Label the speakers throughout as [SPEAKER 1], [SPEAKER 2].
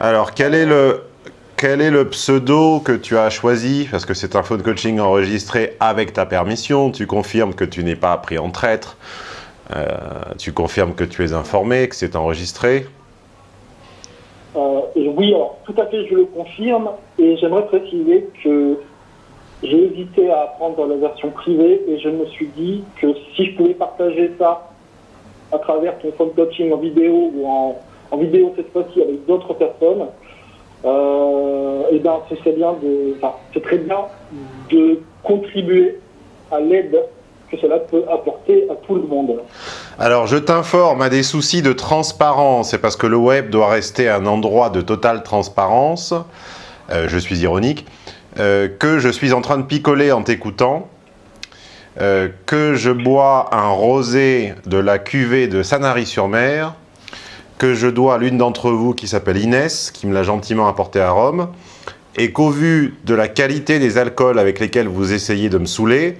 [SPEAKER 1] Alors, quel est le, quel est le pseudo que tu as choisi? Parce que c'est un phone coaching enregistré avec ta permission. Tu confirmes que tu n'es pas pris en traître. Euh, tu confirmes que tu es informé, que c'est enregistré
[SPEAKER 2] euh, Oui, alors, tout à fait, je le confirme. Et j'aimerais préciser que j'ai hésité à prendre la version privée et je me suis dit que si je pouvais partager ça à travers ton phone coaching en vidéo ou en, en vidéo cette fois-ci avec d'autres personnes, euh, ben c'est bien de, c'est très bien de contribuer à l'aide que cela peut apporter à tout le monde.
[SPEAKER 1] Alors, je t'informe à des soucis de transparence, c'est parce que le web doit rester un endroit de totale transparence, euh, je suis ironique, euh, que je suis en train de picoler en t'écoutant, euh, que je bois un rosé de la cuvée de Sanary-sur-Mer, que je dois à l'une d'entre vous qui s'appelle Inès, qui me l'a gentiment apporté à Rome, et qu'au vu de la qualité des alcools avec lesquels vous essayez de me saouler,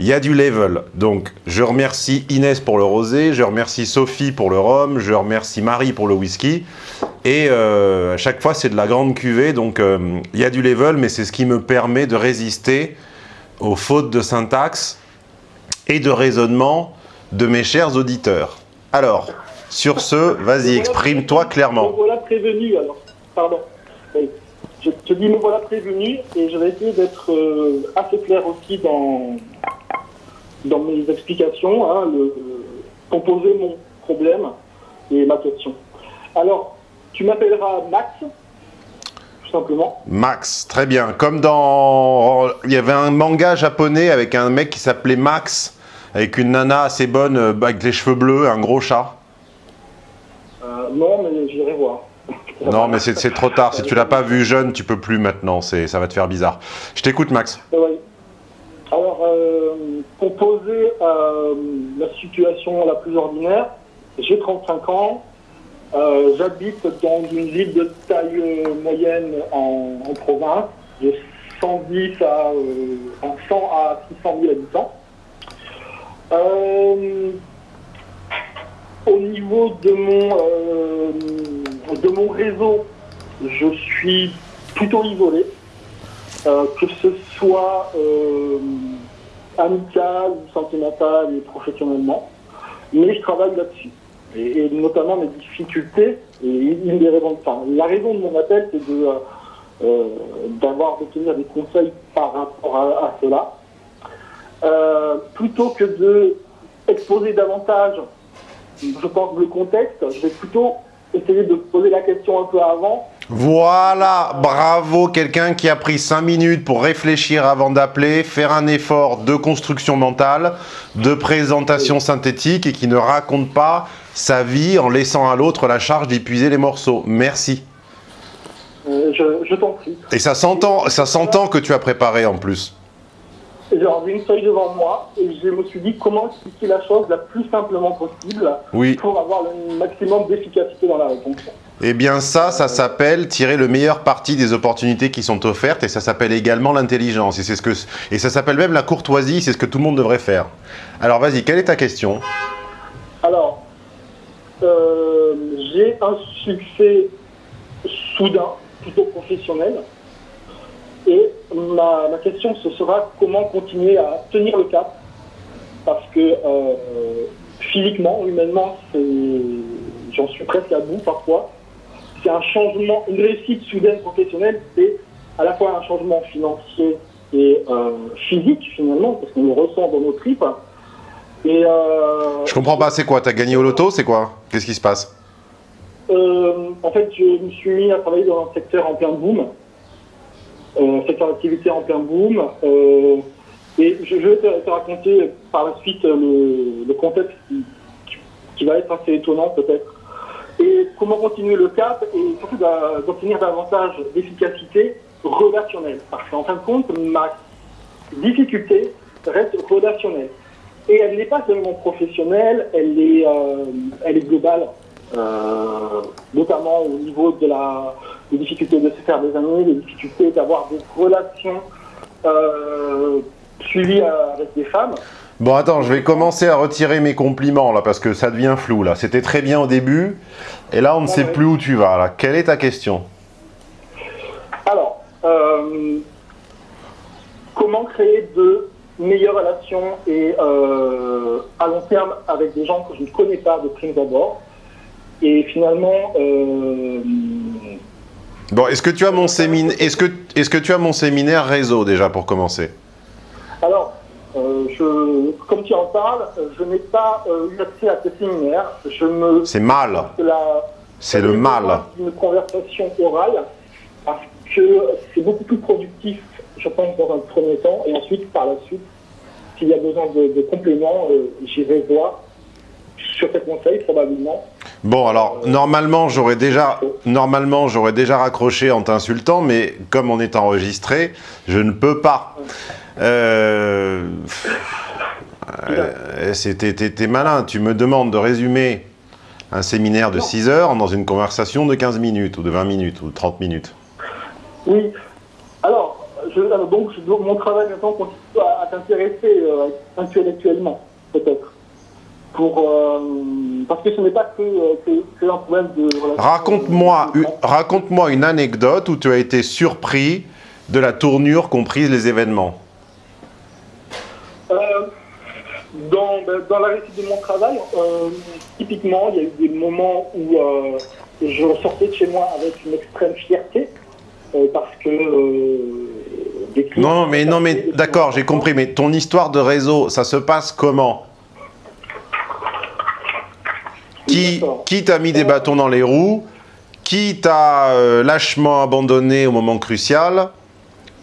[SPEAKER 1] il y a du level. Donc, je remercie Inès pour le rosé, je remercie Sophie pour le rhum, je remercie Marie pour le whisky. Et euh, à chaque fois, c'est de la grande cuvée, donc euh, il y a du level, mais c'est ce qui me permet de résister aux fautes de syntaxe et de raisonnement de mes chers auditeurs. Alors, sur ce, vas-y, exprime-toi clairement.
[SPEAKER 2] Me voilà prévenu, alors. Pardon. Je te dis, me voilà prévenu, et je vais essayer d'être euh, assez clair aussi dans, dans mes explications, hein, le, composer mon problème et ma question. Alors, tu m'appelleras Max, tout simplement.
[SPEAKER 1] Max, très bien. Comme dans... Il y avait un manga japonais avec un mec qui s'appelait Max, avec une nana assez bonne, euh, avec les cheveux bleus, un gros chat.
[SPEAKER 2] Non, mais j'irai voir.
[SPEAKER 1] Non, mais c'est trop tard. Si tu l'as pas vu jeune, tu peux plus maintenant. Ça va te faire bizarre. Je t'écoute, Max.
[SPEAKER 2] Oui. Alors, euh, pour poser euh, la situation la plus ordinaire, j'ai 35 ans. Euh, j'habite dans une ville de taille moyenne en, province. J'ai 110 à, 100 à 600 000 habitants. Au niveau de mon, euh, de mon réseau, je suis plutôt isolé, euh, que ce soit euh, amical, sentimental et professionnellement. Mais je travaille là-dessus. Et, notamment mes difficultés, et une des raisons, la raison de mon appel, c'est de d'avoir d'obtenir des conseils par rapport à, cela. plutôt que de davantage je pense, le contexte, je vais plutôt essayer de poser la question un peu avant.
[SPEAKER 1] Voilà, bravo, quelqu'un qui a pris 5 minutes pour réfléchir avant d'appeler, faire un effort de construction mentale, de présentation synthétique et qui ne raconte pas sa vie en laissant à l'autre la charge d'épuiser les morceaux. Merci.
[SPEAKER 2] Euh, je, je t'en prie.
[SPEAKER 1] Et ça s'entend que tu as préparé en plus
[SPEAKER 2] j'ai une feuille devant moi et je me suis dit comment expliquer la chose la plus simplement possible pour avoir le maximum d'efficacité dans la réponse.
[SPEAKER 1] Eh bien ça, ça s'appelle tirer le meilleur parti des opportunités qui sont offertes et ça s'appelle également l'intelligence et c'est ce que et ça s'appelle même la courtoisie, c'est ce que tout le monde devrait faire. Alors vas-y, quelle est ta question?
[SPEAKER 2] Alors, euh, j'ai un succès soudain, plutôt professionnel, et ma, question, ce sera comment continuer à tenir le cap. Parce que euh, physiquement, humainement, j'en suis presque à bout parfois. C'est un changement, une réussite soudaine professionnelle, c'est à la fois un changement financier et euh, physique finalement, parce qu'on le ressent dans nos tripes.
[SPEAKER 1] Et, euh, je comprends pas, c'est quoi T'as gagné au loto C'est quoi? Qu'est-ce qui se passe?
[SPEAKER 2] En fait, je me suis mis à travailler dans un secteur en plein boom euh, secteur d'activité en plein boom. Euh, et je, vais te, raconter par la suite le, contexte qui, va être assez étonnant peut-être. Et comment continuer le cap et surtout d'obtenir davantage d'efficacité relationnelle. Parce qu'en fin de compte, ma difficulté reste relationnelle. Et elle n'est pas seulement professionnelle, elle est, euh, elle est globale. Euh, notamment au niveau de la les difficultés de se faire des amis, les difficultés d'avoir des relations euh, suivies euh, avec des femmes.
[SPEAKER 1] Bon, attends, je vais commencer à retirer mes compliments, là, parce que ça devient flou, là. C'était très bien au début, et là, on ne ah sait plus où tu vas, là. Quelle est ta question?
[SPEAKER 2] Alors, euh, comment créer de meilleures relations et à long terme avec des gens que je ne connais pas de prime d'abord et finalement
[SPEAKER 1] Bon, est-ce que tu as mon séminaire est-ce que est-ce que tu as mon séminaire réseau déjà pour commencer?
[SPEAKER 2] Alors, euh, je, comme tu en parles, je n'ai pas euh, eu accès à tes séminaires. Je me
[SPEAKER 1] C'est mal. C'est le mal.
[SPEAKER 2] D'une conversation orale, parce que c'est beaucoup plus productif, je pense, dans un premier temps, et ensuite, par la suite, s'il y a besoin de, de compléments, euh, j'irai voir sur tes conseils, probablement.
[SPEAKER 1] Bon, alors normalement, j'aurais déjà normalement, déjà raccroché en t'insultant, mais comme on est enregistré, je ne peux pas. Euh... euh, malin, tu me demandes de résumer un séminaire de
[SPEAKER 2] Non.
[SPEAKER 1] 6 heures dans une conversation de 15 minutes, ou de 20 minutes, ou de 30 minutes.
[SPEAKER 2] Oui. Alors, donc, mon travail maintenant consiste à, à t'intéresser euh, intellectuellement, peut-être. Pour, euh, parce que ce n'est pas que, euh, que, que un problème de... relation-
[SPEAKER 1] Raconte-moi une, anecdote où tu as été surpris de la tournure qu'ont prise les événements.
[SPEAKER 2] Euh, dans, ben, dans la réussite de mon travail, euh, typiquement, il y a eu des moments où euh, je ressortais de chez moi avec une extrême fierté, euh, parce que... euh, des
[SPEAKER 1] Non, mais non, mais d'accord, j'ai compris. Mais ton histoire de réseau, ça se passe comment? Qui, t'a mis des bâtons dans les roues Qui t'a euh, lâchement abandonné au moment crucial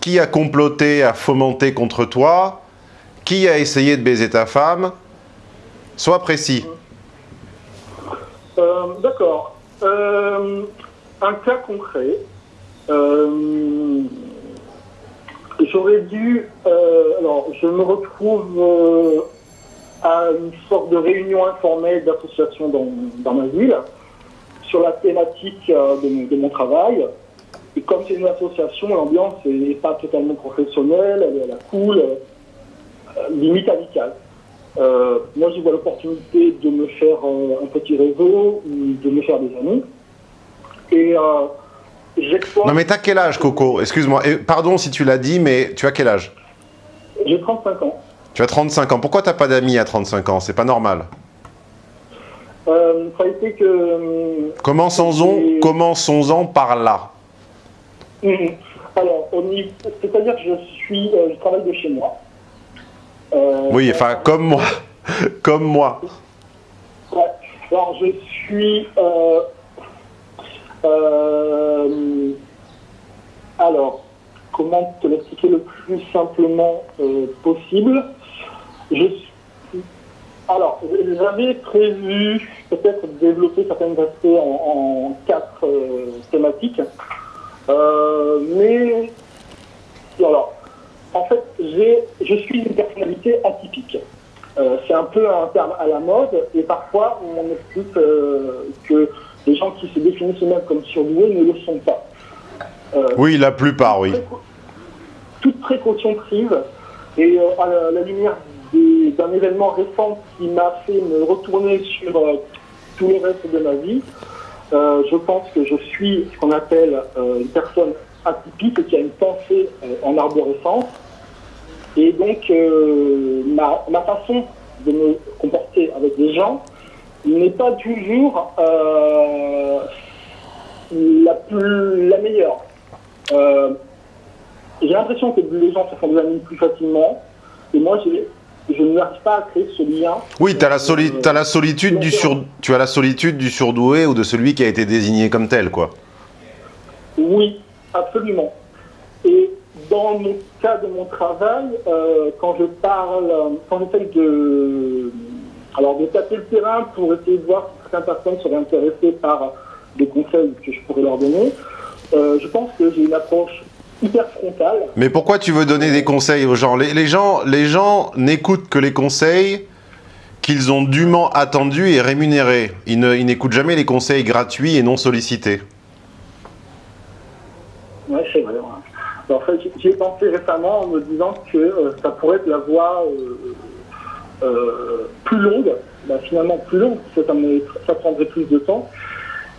[SPEAKER 1] Qui a comploté, a fomenté contre toi Qui a essayé de baiser ta femme Sois précis.
[SPEAKER 2] Euh, D'accord. Euh, un cas concret. J'aurais dû. alors, je me retrouve à une sorte de réunion informelle d'association dans, dans ma ville sur la thématique euh, de, mon- de mon travail. Et comme c'est une association, l'ambiance n'est pas totalement professionnelle, elle est à la cool, euh, limite amicale. Euh, moi, je vois l'opportunité de me faire euh, un petit réseau, ou de me faire des amis. Et j'exploite.
[SPEAKER 1] Non, mais t'as quel âge, Coco? Excuse-moi. Pardon si tu l'as dit, mais tu as quel âge?
[SPEAKER 2] J'ai 35 ans.
[SPEAKER 1] Tu as 35 ans. Pourquoi t'as pas d'amis à 35 ans? C'est pas normal.
[SPEAKER 2] Euh, ça a été que. euh,
[SPEAKER 1] Commençons-en
[SPEAKER 2] Et-
[SPEAKER 1] par là?
[SPEAKER 2] Mhm. Alors, c'est-à-dire que je suis, euh, je travaille de chez moi. Euh,
[SPEAKER 1] Oui, enfin, comme moi. comme moi.
[SPEAKER 2] Ouais. Alors, je suis. alors, comment te l'expliquer le plus simplement possible? Je suis. Alors, j'avais prévu peut-être développer certains aspects en, en quatre euh, thématiques. Euh, mais. Alors, en fait, je suis une personnalité atypique. Euh, c'est un peu un terme à la mode et parfois on explique que les gens qui se définissent eux-mêmes comme surdoués ne le sont pas.
[SPEAKER 1] Oui, la plupart, oui.
[SPEAKER 2] toute précaution prise et à la, la lumière d'un événement récent qui m'a fait me retourner sur euh, tout le reste de ma vie, euh, je pense que je suis ce qu'on appelle euh, une personne atypique qui a une pensée euh, en arborescence. Et donc, ma, façon de me comporter avec des gens n'est pas toujours la, plus, la meilleure. J'ai l'impression que les gens se font des amis plus facilement. Et moi, j'ai- je n'arrive pas à créer ce lien.
[SPEAKER 1] Oui, t'as la, soli-
[SPEAKER 2] Euh,
[SPEAKER 1] t'as la solitude du sur... tu as la solitude du surdoué ou de celui qui a été désigné comme tel, quoi.
[SPEAKER 2] Oui, absolument. Et dans mon cas de mon travail, euh, quand je parle, quand j'essaye de, alors de taper le terrain pour essayer de voir si certaines personnes seraient intéressées par des conseils que je pourrais leur donner, euh, je pense que j'ai une approche hyper frontale.
[SPEAKER 1] Mais pourquoi tu veux donner des conseils aux gens? Les, les gens, les gens n'écoutent que les conseils qu'ils ont dûment attendus et rémunérés. Ils n'écoutent jamais les conseils gratuits et non sollicités.
[SPEAKER 2] Ouais, c'est vrai. Alors, en fait, j'y- j'y ai pensé récemment en me disant que euh, ça pourrait être la voie euh, euh, plus longue, bah, finalement plus longue, parce que ça, me- ça prendrait plus de temps.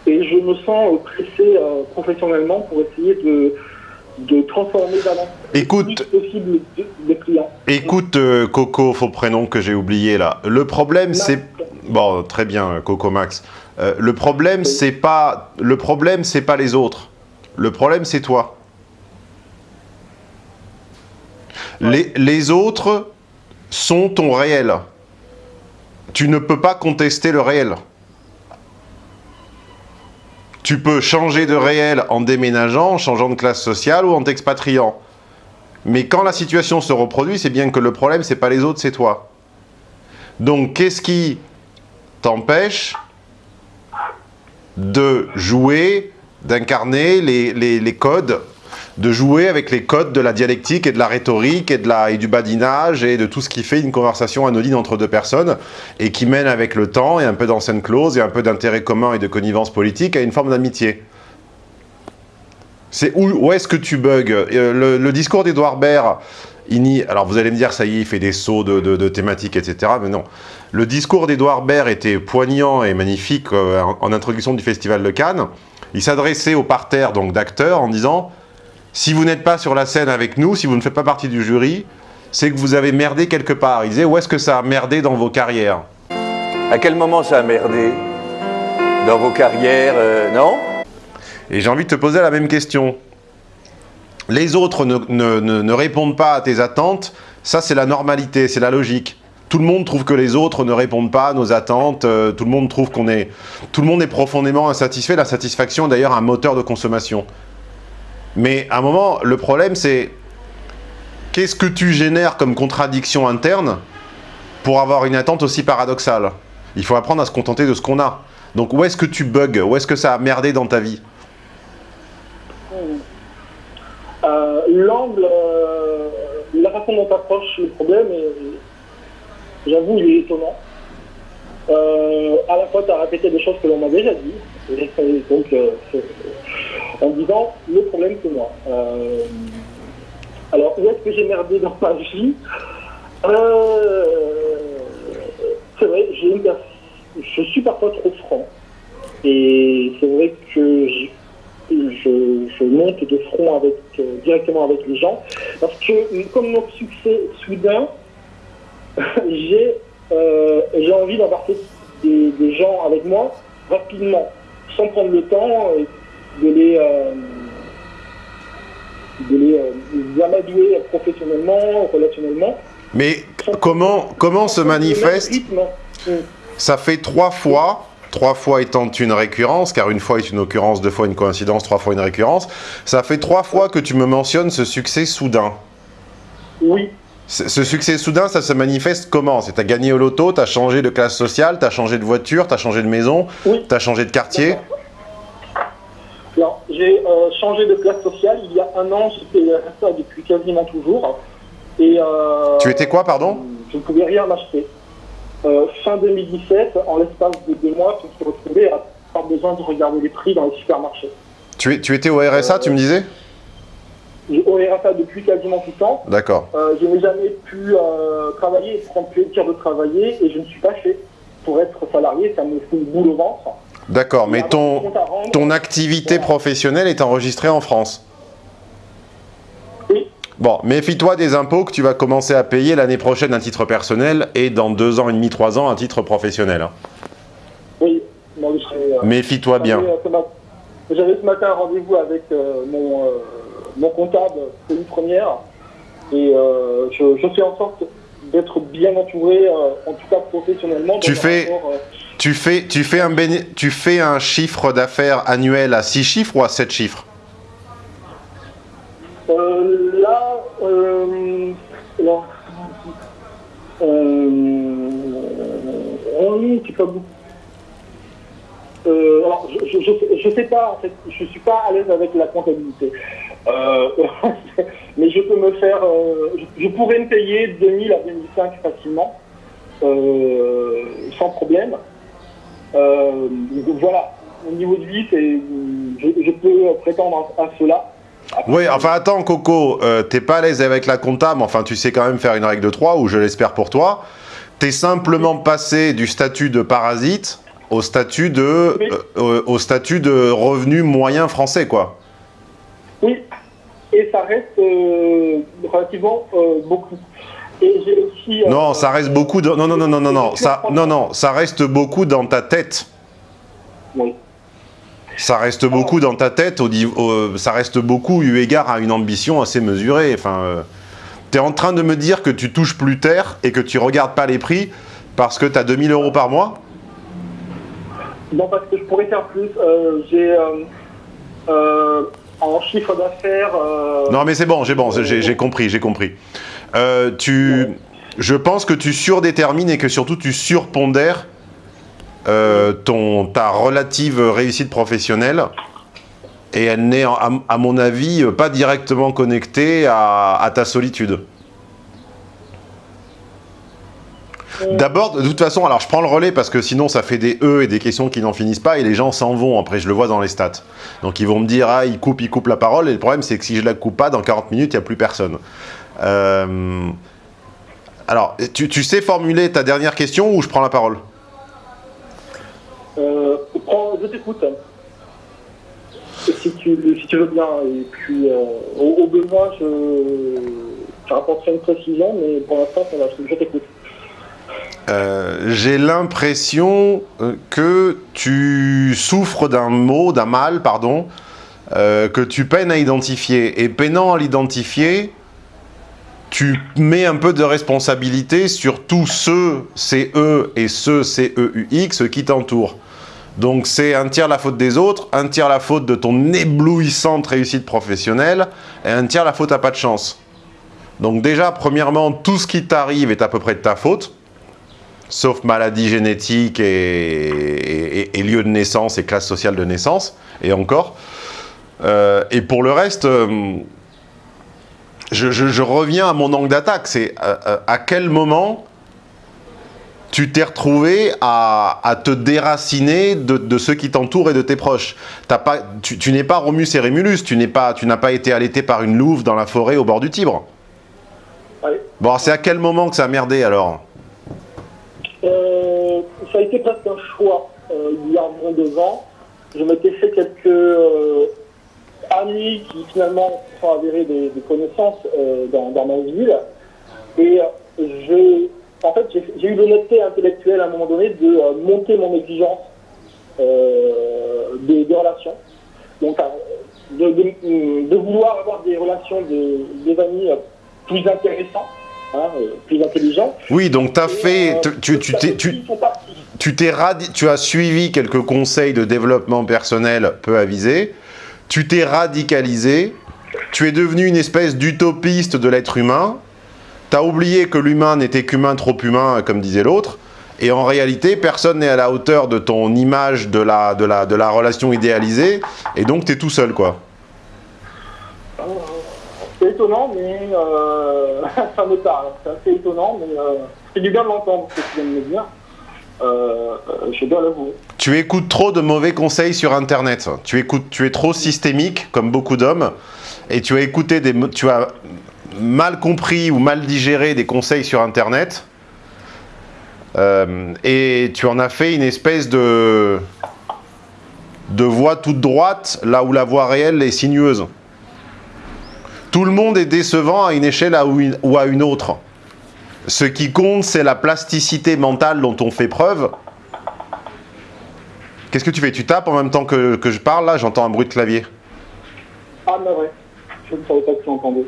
[SPEAKER 2] Et je me sens pressé professionnellement pour essayer de de transformer d'avance
[SPEAKER 1] Écoute,
[SPEAKER 2] possible des clients.
[SPEAKER 1] Écoute, euh, Coco, faux prénom que j'ai oublié là. Le problème, c'est... Bon, très bien, Coco Max. Euh, le problème, c'est pas... Le problème, c'est pas les autres. Le problème, c'est toi. Les, les autres sont ton réel. Tu ne peux pas contester le réel. Tu peux changer de réel en déménageant, en changeant de classe sociale ou en t'expatriant. Mais quand la situation se reproduit, c'est bien que le problème, c'est pas les autres, c'est toi. Donc, qu'est-ce qui t'empêche de jouer, d'incarner les codes, de jouer avec les codes de la dialectique et de la rhétorique et, de la, et du badinage et de tout ce qui fait une conversation anodine entre deux personnes et qui mène avec le temps et un peu d'ancienne clause et un peu d'intérêt commun et de connivence politique à une forme d'amitié c'est où, où est-ce que tu bugs? Euh, le, discours d'Edouard Baird, il alors vous allez me dire, ça y est, il fait des sauts de, de- thématiques, etc. Mais non. Le discours d'Edouard Baird était poignant et magnifique euh, en, en introduction du Festival de Cannes. Il s'adressait au parterre d'acteurs en disant « Si vous n'êtes pas sur la scène avec nous, si vous ne faites pas partie du jury, c'est que vous avez merdé quelque part. » Il disait « Où est-ce que ça a merdé dans vos carrières ?»
[SPEAKER 3] À quel moment ça a merdé? Dans vos carrières, euh, non?
[SPEAKER 1] Et j'ai envie de te poser la même question. Les autres ne, ne- ne- ne répondent pas à tes attentes, ça c'est la normalité, c'est la logique. Tout le monde trouve que les autres ne répondent pas à nos attentes, euh, tout le monde trouve qu'on est... Tout le monde est profondément insatisfait, la satisfaction est d'ailleurs un moteur de consommation. Mais à un moment, le problème c'est... Qu'est-ce que tu génères comme contradiction interne pour avoir une attente aussi paradoxale? Il faut apprendre à se contenter de ce qu'on a. Donc où est-ce que tu bugs? Où est-ce que ça a merdé dans ta vie?
[SPEAKER 2] Euh, L'angle, la façon dont tu le problème, j'avoue, il est étonnant. Euh, à la fois, as répété des choses que l'on m'a déjà dit, et, donc, euh, en disant, le problème, c'est moi. Euh, alors, où est-ce que j'ai merdé dans ma vie? C'est vrai, j'ai une je suis parfois trop franc. Et c'est vrai que je, je, monte de front avec, directement avec les gens. Parce que, comme mon succès soudain, j'ai j'ai envie d'embarquer des, des gens avec moi rapidement, sans prendre le temps euh, de les, euh, de les, euh, les amadouer professionnellement, relationnellement.
[SPEAKER 1] Mais comment, comment se manifeste. Ça fait trois fois, trois fois étant une récurrence, car une fois est une occurrence, deux fois une coïncidence, trois fois une récurrence. Ça fait trois fois que tu me mentionnes ce succès soudain.
[SPEAKER 2] Oui,
[SPEAKER 1] Ce succès soudain, ça se manifeste comment? C'est t'as gagné au loto, t'as changé de classe sociale, t'as changé de voiture, t'as changé de maison,
[SPEAKER 2] oui.
[SPEAKER 1] t'as changé de quartier?
[SPEAKER 2] Non, j'ai euh, changé de classe sociale. Il y a un an, j'étais RSA depuis quasiment toujours. Et, euh,
[SPEAKER 1] Tu étais quoi, pardon?
[SPEAKER 2] Je ne pouvais rien m'acheter. Euh, fin 2017, en l'espace de deux mois, je me suis retrouvé à avoir besoin de regarder les prix dans les supermarchés.
[SPEAKER 1] tu étais au RSA, tu me disais?
[SPEAKER 2] J'ai au RSA depuis quasiment tout le temps.
[SPEAKER 1] D'accord.
[SPEAKER 2] Euh, je n'ai jamais pu euh, travailler prendre plaisir de travailler et je ne suis pas fait. Pour être salarié, ça me fout une boule au ventre.
[SPEAKER 1] D'accord, mais ton, ton activité professionnelle est enregistrée en France.
[SPEAKER 2] Oui,
[SPEAKER 1] Bon, méfie-toi des impôts que tu vas commencer à payer l'année prochaine à titre personnel et dans deux ans et demi, trois ans à titre professionnel. hein.
[SPEAKER 2] oui. Bon, je serai, euh,
[SPEAKER 1] Méfie-toi bien.
[SPEAKER 2] J'avais, euh, ce J'avais ce matin un rendez-vous avec mon, mon comptable, c'est une première, et euh, je, je fais en sorte d'être bien entouré, euh, en tout cas professionnellement.
[SPEAKER 1] Tu fais-
[SPEAKER 2] rapport, euh,
[SPEAKER 1] Tu fais, tu fais, un, tu fais un chiffre d'affaires annuel à 6 chiffres ou à 7 chiffres?
[SPEAKER 2] Là, alors, oh, c'est pas beaucoup. Euh, alors, je, je sais pas, en fait, je suis pas à l'aise avec la comptabilité. Euh, mais je peux me faire, euh, je, je pourrais me payer 2000 à 2005 facilement, euh, sans problème. Donc voilà, au niveau de vie, je, je peux prétendre à, à cela. Après,
[SPEAKER 1] Oui, enfin attends Coco, t'es pas à l'aise avec la compta, mais enfin tu sais quand même faire une règle de 3, ou je l'espère pour toi. T'es simplement passé du statut de parasite au statut de,
[SPEAKER 2] Oui.
[SPEAKER 1] au statut de revenu moyen français, quoi.
[SPEAKER 2] Oui, et ça reste relativement beaucoup. Et j'ai aussi...
[SPEAKER 1] non, ça reste beaucoup... De... Non, non, non, non, non, non, ça, non, non, ça reste beaucoup dans ta tête.
[SPEAKER 2] Oui.
[SPEAKER 1] Ça reste beaucoup dans ta tête, au, ça reste beaucoup eu égard à une ambition assez mesurée. Enfin, euh, tu es en train de me dire que tu touches plus terre et que tu regardes pas les prix parce que tu as 2000 euros par mois?
[SPEAKER 2] Non, parce que je pourrais faire plus. Euh, j'ai euh, en chiffre d'affaires...
[SPEAKER 1] Non, mais c'est bon, j'ai bon, compris, j'ai compris. tu, je pense que tu surdétermines et que surtout tu surpondères euh, ton, ta relative réussite professionnelle et elle n'est, à, mon avis, pas directement connectée à, ta solitude. D'abord, de toute façon, alors je prends le relais parce que sinon ça fait des E et des questions qui n'en finissent pas et les gens s'en vont, après je le vois dans les stats. Donc ils vont me dire, ah il coupe, il coupe la parole et le problème c'est que si je la coupe pas, dans 40 minutes, il n'y a plus personne. Euh, alors, tu, sais formuler ta dernière question ou je prends la parole?
[SPEAKER 2] Euh, je t'écoute. Si tu, veux bien. Et puis, euh, au, besoin, je, je rapporterai une précision, mais pour l'instant, je t'écoute.
[SPEAKER 1] Euh, j'ai l'impression que tu souffres d'un mot, d'un mal, pardon, que tu peines à identifier. Et peinant à l'identifier, tu mets un peu de responsabilité sur tous ceux, CE et ceux, CEUX, qui t'entourent. Donc c'est un tiers la faute des autres, un tiers la faute de ton éblouissante réussite professionnelle, et un tiers la faute à pas de chance. Donc déjà, premièrement, tout ce qui t'arrive est à peu près de ta faute, sauf maladie génétique et, lieu de naissance et classe sociale de naissance, et encore. Euh, et pour le reste, euh, je, reviens à mon angle d'attaque, c'est euh, à quel moment tu t'es retrouvé à, te déraciner de, ceux qui t'entourent et de tes proches? pas, tu, n'es pas Romus et Rémulus, tu n'as pas, pas été allaité par une louve dans la forêt au bord du Tibre. Bon, c'est à quel moment que ça a merdé alors?
[SPEAKER 2] Euh, Ça a été presque un choix. Euh, il y a environ deux je m'étais fait quelques euh, amis qui finalement sont avérés des, connaissances dans, dans, ma ville. Et je en fait, j'ai eu l'honnêteté intellectuelle à un moment donné de euh, monter mon exigence euh, des, relations. Donc, euh, de, vouloir avoir des relations, des amis plus intéressants. Hein, plus intelligents.
[SPEAKER 1] Oui, donc tu as fait, tu, tu, tu, tu, tu, tu as suivi quelques conseils de développement personnel peu avisés, tu t'es radicalisé, tu es devenu une espèce d'utopiste de l'être humain, T'as oublié que l'humain n'était qu'humain trop humain, comme disait l'autre, et en réalité, personne n'est à la hauteur de ton image de la, de la, de la relation idéalisée, et donc tu es tout seul, quoi.
[SPEAKER 2] C'est étonnant, mais euh, ça me parle. C'est assez étonnant, mais euh, c'est du bien de l'entendre, ce que tu viens de me dire. Euh, je dois l'avouer.
[SPEAKER 1] Tu écoutes trop de mauvais conseils sur Internet. Tu, écoutes, tu es trop systémique, comme beaucoup d'hommes, et tu as écouté des... Tu as mal compris ou mal digéré des conseils sur Internet euh, et tu en as fait une espèce de, de voie toute droite là où la voie réelle est sinueuse. Tout le monde est décevant à une échelle ou à une autre. Ce qui compte, c'est la plasticité mentale dont on fait preuve. Qu'est-ce que tu fais? Tu tapes en même temps que, je parle, là? J'entends un bruit de clavier.
[SPEAKER 2] Ah, mais ouais. Je ne savais pas que tu entendais.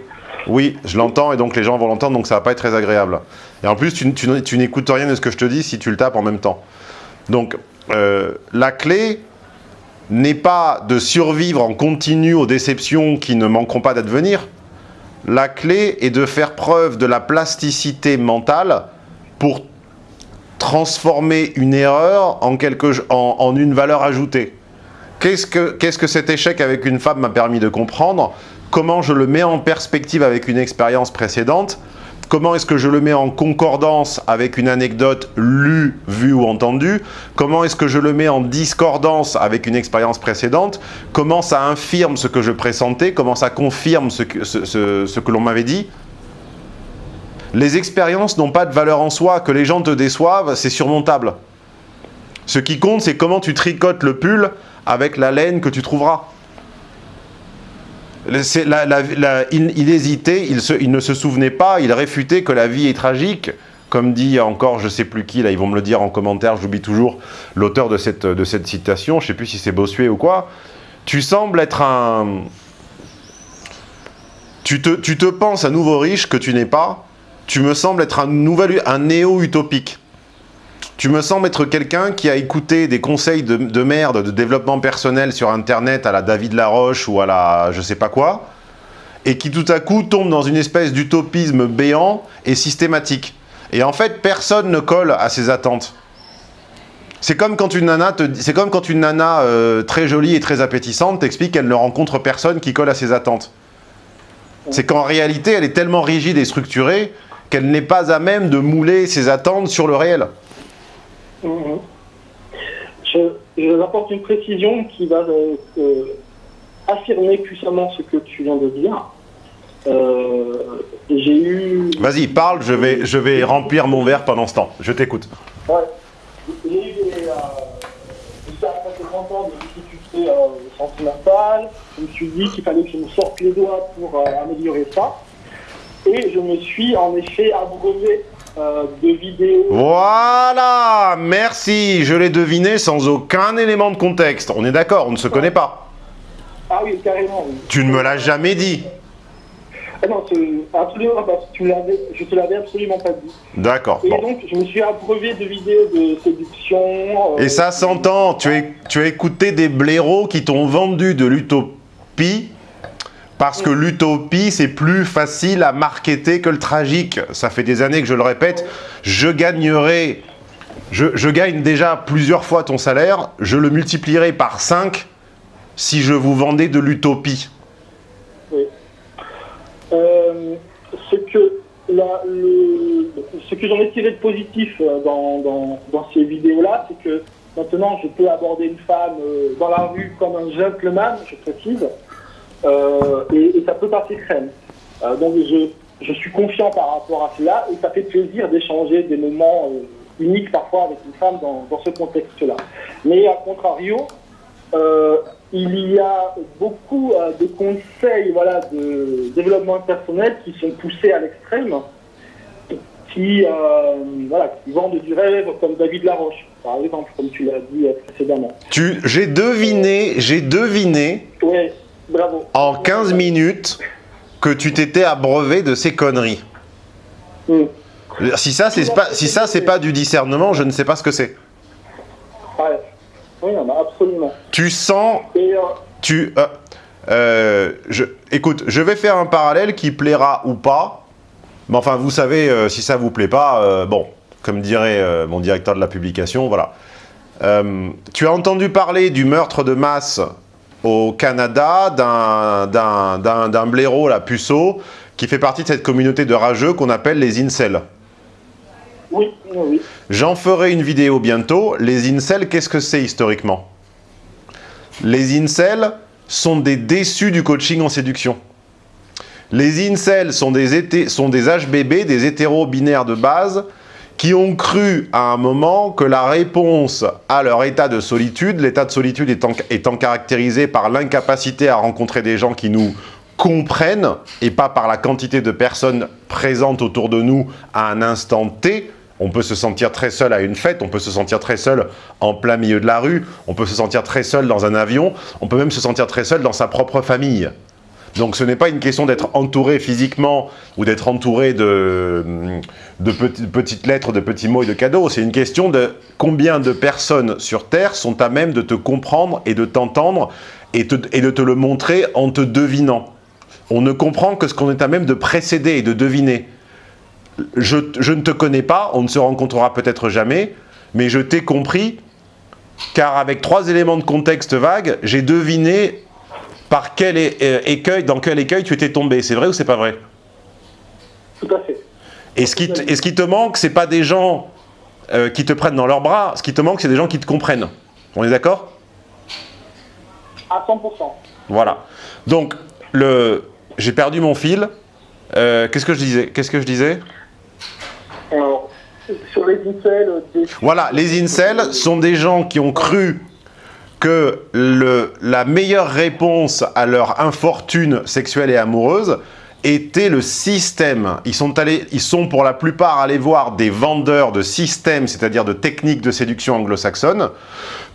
[SPEAKER 1] Oui, je l'entends et donc les gens vont l'entendre, donc ça va pas être très agréable. Et en plus, tu, n'écoutes rien de ce que je te dis si tu le tapes en même temps. Donc, euh, la clé n'est pas de survivre en continu aux déceptions qui ne manqueront pas d'advenir. La clé est de faire preuve de la plasticité mentale pour transformer une erreur en, une valeur ajoutée. Qu'est-ce que, qu'est-ce que cet échec avec une femme m'a permis de comprendre? Comment je le mets en perspective avec une expérience précédente, comment est-ce que je le mets en concordance avec une anecdote lue, vue ou entendue, comment est-ce que je le mets en discordance avec une expérience précédente, comment ça infirme ce que je pressentais, comment ça confirme ce que, l'on m'avait dit? Les expériences n'ont pas de valeur en soi, que les gens te déçoivent, c'est surmontable. Ce qui compte, c'est comment tu tricotes le pull avec la laine que tu trouveras. Il, hésitait, il, ne se souvenait pas, il réfutait que la vie est tragique, comme dit encore, je ne sais plus qui, là, ils vont me le dire en commentaire, j'oublie toujours l'auteur de cette, citation, je ne sais plus si c'est Bossuet ou quoi. Tu sembles être un... Tu te, tu te penses un nouveau riche que tu n'es pas, tu me sembles être un, un néo-utopique. Tu me sembles être quelqu'un qui a écouté des conseils de, merde de développement personnel sur Internet à la David Laroche ou à la je sais pas quoi, et qui tout à coup tombe dans une espèce d'utopisme béant et systématique. Et en fait, personne ne colle à ses attentes. C'est comme quand une nana, euh, très jolie et très appétissante t'explique qu'elle ne rencontre personne qui colle à ses attentes. C'est qu'en réalité, elle est tellement rigide et structurée qu'elle n'est pas à même de mouler ses attentes sur le réel.
[SPEAKER 2] Mhm. Je, je apporte une précision qui va euh, euh, affirmer puissamment ce que tu viens de dire. Euh, j'ai eu...
[SPEAKER 1] Vas-y, parle, je vais, je vais remplir mon verre pendant ce temps. Je t'écoute.
[SPEAKER 2] Ouais. J'ai eu des... Jusqu'à 30 ans de difficultés sentimentales. Je me suis dit qu'il fallait que je me sorte les doigts pour améliorer ça. Et je me suis en effet abreuvé euh, de vidéos.
[SPEAKER 1] Voilà Merci Je l'ai deviné sans aucun élément de contexte. On est d'accord, on ne se connaît pas.
[SPEAKER 2] Ah oui, carrément.
[SPEAKER 1] Tu ne me l'as jamais dit.
[SPEAKER 2] Ah non, absolument pas. Tu je te l'avais absolument pas dit.
[SPEAKER 1] D'accord.
[SPEAKER 2] Et donc, je me suis abreuvé de vidéos de séduction.
[SPEAKER 1] Euh, Et ça s'entend. Tu, tu as écouté des blaireaux qui t'ont vendu de l'utopie parce que l'utopie, c'est plus facile à marketer que le tragique. Ça fait des années que je le répète. Je gagnerai, je, gagne déjà plusieurs fois ton salaire, je le multiplierai par 5 si je vous vendais de l'utopie.
[SPEAKER 2] Oui. Euh, ce que, j'en ai tiré de positif euh, dans, ces vidéos-là, c'est que maintenant je peux aborder une femme euh, dans la rue comme un gentleman, je précise, euh, et, ça peut passer crème. Euh, donc je, je, suis confiant par rapport à cela et ça fait plaisir d'échanger des moments euh, uniques parfois avec une femme dans, dans ce contexte-là. Mais à contrario, il y a beaucoup de conseils voilà, de développement personnel qui sont poussés à l'extrême, qui, voilà, qui vendent du rêve, comme David Laroche, par exemple, comme tu l'as dit précédemment.
[SPEAKER 1] J'ai deviné, j'ai deviné
[SPEAKER 2] ouais.
[SPEAKER 1] En 15 minutes, que tu t'étais abreuvé de ces conneries. Hmm. Si ça, c'est pas, si ça, c'est pas du discernement, je ne sais pas ce que c'est.
[SPEAKER 2] Ouais. Oui, absolument.
[SPEAKER 1] Tu sens, euh, tu, euh, euh, je, écoute, je vais faire un parallèle qui plaira ou pas. Mais enfin, vous savez, si ça vous plaît pas, bon, comme dirait mon directeur de la publication, voilà. tu as entendu parler du meurtre de masse au Canada d'un blaireau, la puceau, qui fait partie de cette communauté de rageux qu'on appelle les incels.
[SPEAKER 2] Oui, oui.
[SPEAKER 1] J'en ferai une vidéo bientôt. Les incels, qu'est-ce que c'est historiquement? Les incels sont des déçus du coaching en séduction. Les incels sont des, sont des HBB, des hétéros binaires de base, qui ont cru à un moment que la réponse à leur état de solitude, l'état de solitude étant, caractérisé par l'incapacité à rencontrer des gens qui nous comprennent et pas par la quantité de personnes présentes autour de nous à un instant T, on peut se sentir très seul à une fête, on peut se sentir très seul en plein milieu de la rue, on peut se sentir très seul dans un avion, on peut même se sentir très seul dans sa propre famille. Donc ce n'est pas une question d'être entouré physiquement ou d'être entouré de, petites lettres, de petits mots et de cadeaux. C'est une question de combien de personnes sur Terre sont à même de te comprendre et de t'entendre et, de te le montrer en te devinant. On ne comprend que ce qu'on est à même de précéder et de deviner. Je, je ne te connais pas, on ne se rencontrera peut-être jamais, mais je t'ai compris, car avec trois éléments de contexte vague, j'ai deviné par quel euh, écueil, dans quel écueil tu étais tombé. C'est vrai ou c'est pas vrai?
[SPEAKER 2] Tout à fait.
[SPEAKER 1] Et ce qui, te, ce qui te manque, c'est pas des gens euh, qui te prennent dans leurs bras. Ce qui te manque, c'est des gens qui te comprennent. On est d'accord?
[SPEAKER 2] À 100%.
[SPEAKER 1] Voilà. Donc, le, j'ai perdu mon fil. Euh, qu'est-ce que je disais Qu'est-ce que je disais?
[SPEAKER 2] Sur les incels...
[SPEAKER 1] Voilà, les incels sont des gens qui ont cru que la meilleure réponse à leur infortune sexuelle et amoureuse était le système. Ils sont, allés, ils sont pour la plupart allés voir des vendeurs de systèmes, c'est-à-dire de techniques de séduction anglo-saxonne,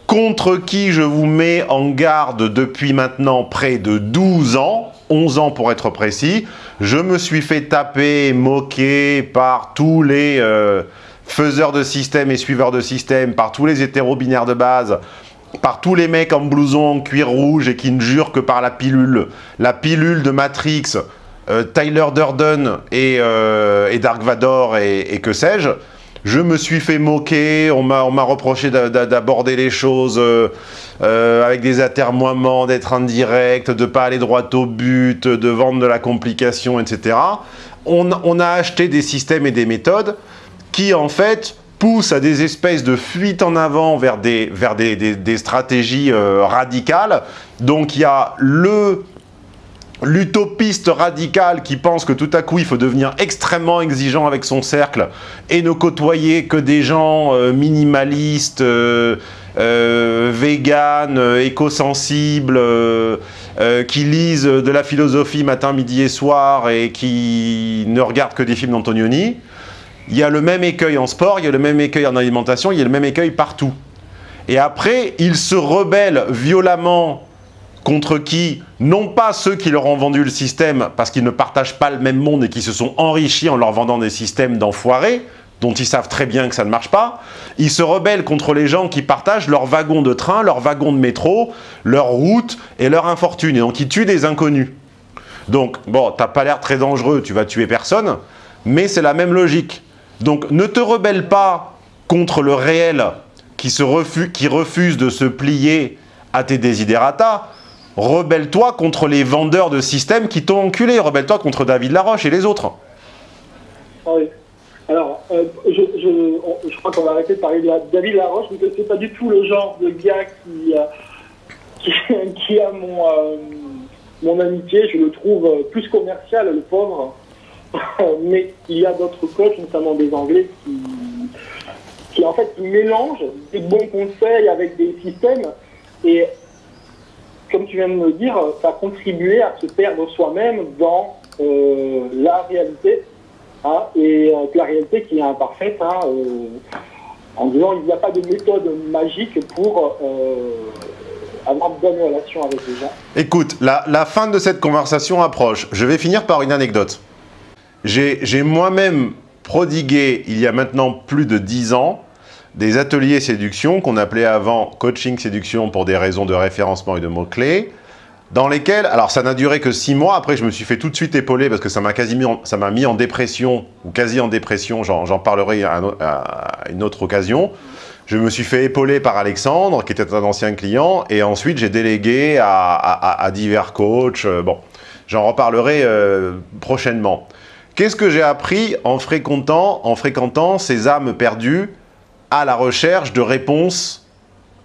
[SPEAKER 1] contre qui je vous mets en garde depuis maintenant près de 12 ans, 11 ans pour être précis. Je me suis fait taper, moquer par tous les euh, faiseurs de systèmes et suiveurs de systèmes, par tous les hétéro-binaires de base, par tous les mecs en blouson en cuir rouge et qui ne jurent que par la pilule. La pilule de Matrix, euh, Tyler Durden et, euh, et Dark Vador et, que sais-je. Je me suis fait moquer, on m'a reproché d'aborder les choses euh, avec des atermoiements, d'être indirect, de pas aller droit au but, de vendre de la complication, etc. On, a acheté des systèmes et des méthodes qui, en fait, poussent à des espèces de fuites en avant vers des, vers des, des, stratégies euh, radicales. Donc, il y a le l'utopiste radical qui pense que tout à coup il faut devenir extrêmement exigeant avec son cercle et ne côtoyer que des gens euh, minimalistes, euh, euh, véganes, euh, éco-sensibles, qui lisent de la philosophie matin, midi et soir et qui ne regardent que des films d'Antonioni. Il y a le même écueil en sport, il y a le même écueil en alimentation, il y a le même écueil partout. Et après, ils se rebellent violemment contre qui, non pas ceux qui leur ont vendu le système parce qu'ils ne partagent pas le même monde et qui se sont enrichis en leur vendant des systèmes d'enfoirés, dont ils savent très bien que ça ne marche pas, ils se rebellent contre les gens qui partagent leur wagon de train, leur wagon de métro, leur route et leur infortune, et donc ils tuent des inconnus. Donc, bon, t'as pas l'air très dangereux, tu vas tuer personne, mais c'est la même logique. Donc, ne te rebelle pas contre le réel qui, se refuse, qui refuse de se plier à tes desiderata, rebelle-toi contre les vendeurs de systèmes qui t'ont enculé. Rebelle-toi contre David Laroche et les autres.
[SPEAKER 2] Ah. Alors, euh, je, crois qu'on va arrêter de parler de David Laroche, que c'est pas du tout le genre de gars qui, euh, qui, a mon, euh, mon amitié. Je le trouve plus commercial, le pauvre. Mais il y a d'autres coachs, notamment des Anglais, qui, en fait mélangent des bons conseils avec des systèmes. Et comme tu viens de me dire, ça a contribué à se perdre soi-même dans euh, la réalité, hein, et euh, la réalité qui est imparfaite, hein, euh, en disant il n'y a pas de méthode magique pour avoir de bonnes relations avec les gens.
[SPEAKER 1] Écoute, la fin de cette conversation approche. Je vais finir par une anecdote. J'ai moi-même prodigué, il y a maintenant plus de 10 ans, des ateliers séduction qu'on appelait avant coaching séduction pour des raisons de référencement et de mots-clés, dans lesquels, alors ça n'a duré que six mois, après je me suis fait tout de suite épauler parce que ça m'a mis en, dépression, ou quasi en dépression, j'en parlerai à, une autre occasion. Je me suis fait épauler par Alexandre, qui était un ancien client, et ensuite j'ai délégué à, divers coachs, bon, j'en reparlerai euh, prochainement. Qu'est-ce que j'ai appris en fréquentant, en fréquentant ces âmes perdues à la recherche de réponses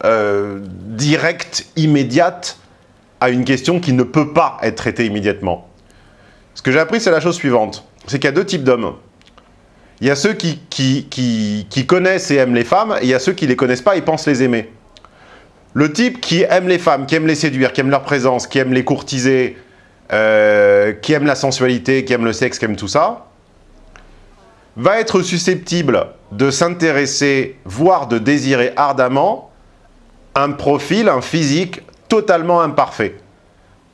[SPEAKER 1] euh, directes, immédiates, à une question qui ne peut pas être traitée immédiatement? Ce que j'ai appris, c'est la chose suivante. C'est qu'il y a deux types d'hommes. Il y a ceux qui, qui, connaissent et aiment les femmes, et il y a ceux qui ne les connaissent pas et pensent les aimer. Le type qui aime les femmes, qui aime les séduire, qui aime leur présence, qui aime les courtiser, euh, qui aime la sensualité, qui aime le sexe, qui aime tout ça, va être susceptible de s'intéresser, voire de désirer ardemment, un profil, un physique totalement imparfait.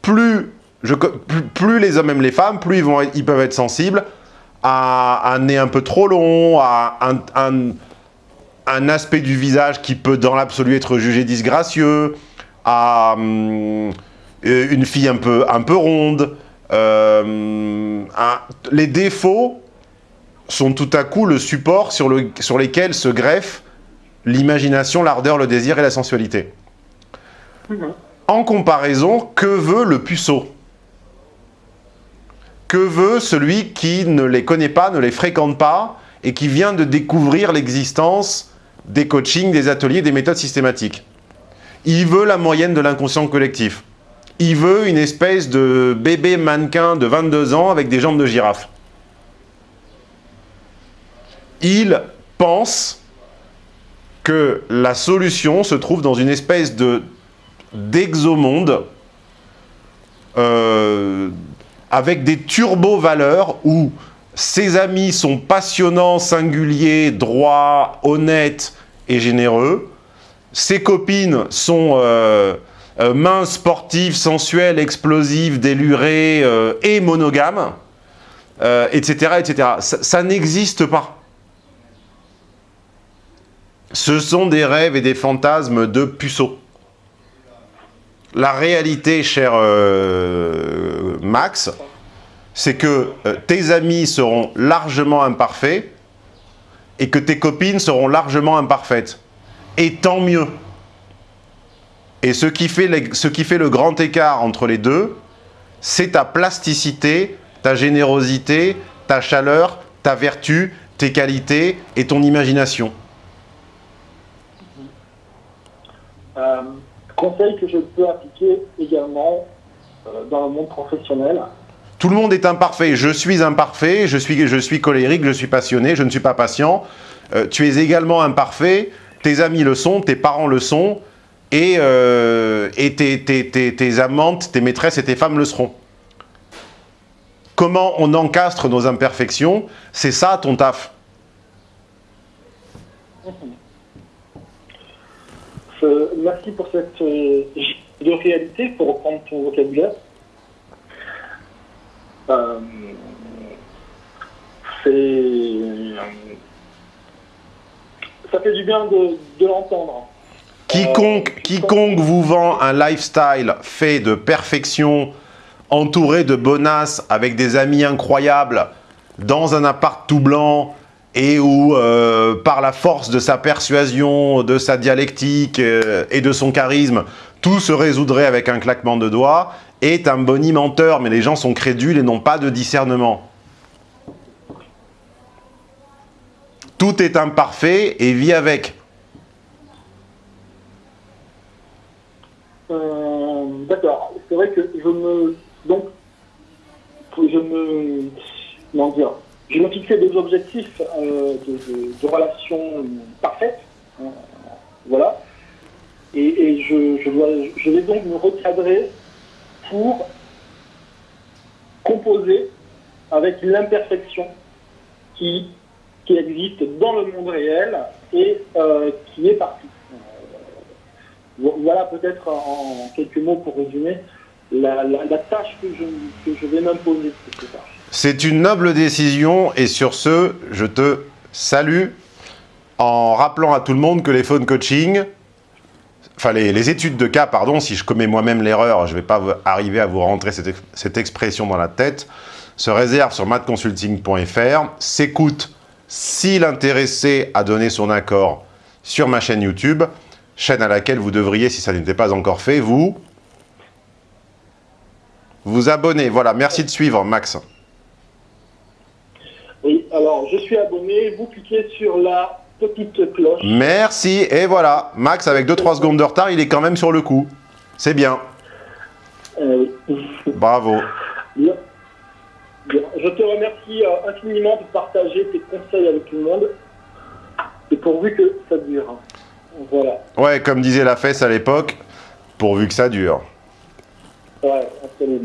[SPEAKER 1] Plus, les hommes aiment les femmes, plus ils, vont, ils peuvent être sensibles à un nez un peu trop long, à un aspect du visage qui peut dans l'absolu être jugé disgracieux, à hum, une fille un peu, un peu ronde. Euh, les défauts sont tout à coup le support sur, le, sur lesquels se greffent l'imagination, l'ardeur, le désir et la sensualité. Mmh. En comparaison, que veut le puceau? Que veut celui qui ne les connaît pas, ne les fréquente pas et qui vient de découvrir l'existence des coachings, des ateliers, des méthodes systématiques? Il veut la moyenne de l'inconscient collectif. Il veut une espèce de bébé mannequin de 22 ans avec des jambes de girafe il pense que la solution se trouve dans une espèce de d'exomonde euh, avec des turbo-valeurs où ses amis sont passionnants, singuliers, droits, honnêtes et généreux. Ses copines sont euh, euh, minces, sportives, sensuelles, explosives, délurées euh, et monogames, etc. etc. Ça, ça n'existe pas. Ce sont des rêves et des fantasmes de puceaux. La réalité, cher euh, Max, c'est que euh, tes amis seront largement imparfaits et que tes copines seront largement imparfaites. Et tant mieux. Et ce qui fait, les- ce qui fait le grand écart entre les deux, c'est ta plasticité, ta générosité, ta chaleur, ta vertu, tes qualités et ton imagination.
[SPEAKER 2] Euh, conseil que je peux appliquer également euh, dans le monde professionnel.
[SPEAKER 1] Tout le monde est imparfait. Je suis imparfait, je suis, je suis colérique, je suis passionné, je ne suis pas patient. Euh, tu es également imparfait, tes amis le sont, tes parents le sont, et, euh, et tes, tes- tes- tes amantes, tes maîtresses et tes femmes le seront. Comment on encastre nos imperfections C'est ça ton taf.
[SPEAKER 2] Je- merci pour cette euh, de réalité, pour reprendre ton vocabulaire. Euh, c'est euh, ça fait du bien de l'entendre.
[SPEAKER 1] Quiconque, vous vend un lifestyle fait de perfection, entouré de bonasses, avec des amis incroyables, dans un appart tout blanc, et où, euh, par la force de sa persuasion, de sa dialectique euh, et de son charisme, tout se résoudrait avec un claquement de doigts, est un boni menteur, mais les gens sont crédules et n'ont pas de discernement. Tout est imparfait et vit avec.
[SPEAKER 2] D'accord. C'est vrai que je me donc je me comment dire je me fixais des objectifs euh, de, de- de relations parfaites. euh, voilà. Et, je, je vais donc me recadrer pour composer avec l'imperfection qui qui existe dans le monde réel et euh, qui est partout. Vo- Voilà peut-être en quelques mots pour résumer la, tâche que je, que je vais m'imposer.
[SPEAKER 1] C'est une noble décision et sur ce, je te salue en rappelant à tout le monde que les phone coaching, enfin les, études de cas, pardon, si je commets moi-même l'erreur, je ne vais pas arriver à vous rentrer cette, ex- cette expression dans la tête, se réservent sur matconsulting.fr, s'écoute si l'intéressé a donné son accord sur ma chaîne YouTube, chaîne à laquelle vous devriez, si ça n'était pas encore fait, vous vous abonner. Voilà, merci de suivre, Max.
[SPEAKER 2] Oui, alors je suis abonné, vous cliquez sur la petite cloche.
[SPEAKER 1] Merci, et voilà, Max, avec 2-3 secondes de retard, il est quand même sur le coup. C'est bien,
[SPEAKER 2] Euh,
[SPEAKER 1] bravo.
[SPEAKER 2] bien. Bien. Je te remercie euh, infiniment de partager tes conseils avec tout le monde. Et pourvu que ça dure. Voilà.
[SPEAKER 1] Ouais, comme disait la fesse à l'époque, pourvu que ça dure.
[SPEAKER 2] Ouais, absolument.